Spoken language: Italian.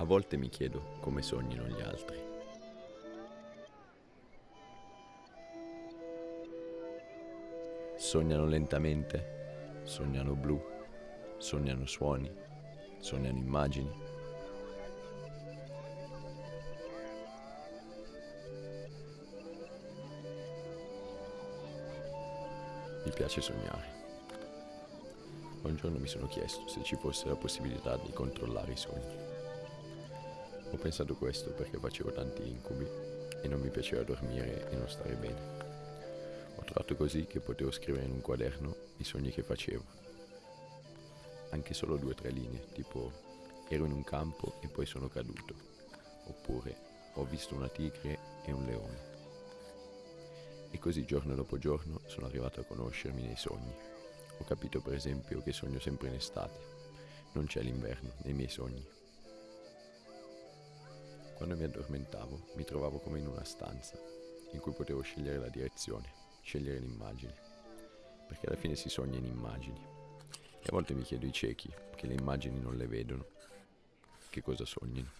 A volte mi chiedo come sognino gli altri. Sognano lentamente, sognano blu, sognano suoni, sognano immagini. Mi piace sognare. Un giorno mi sono chiesto se ci fosse la possibilità di controllare i sogni. Ho pensato questo perché facevo tanti incubi e non mi piaceva dormire e non stare bene. Ho trovato così che potevo scrivere in un quaderno i sogni che facevo. Anche solo due o tre linee, tipo ero in un campo e poi sono caduto, oppure ho visto una tigre e un leone. E così giorno dopo giorno sono arrivato a conoscermi nei sogni. Ho capito per esempio che sogno sempre in estate. Non c'è l'inverno nei miei sogni. Quando mi addormentavo mi trovavo come in una stanza in cui potevo scegliere la direzione, scegliere l'immagine, perché alla fine si sogna in immagini. E a volte mi chiedo i ciechi, che le immagini non le vedono, che cosa sognino.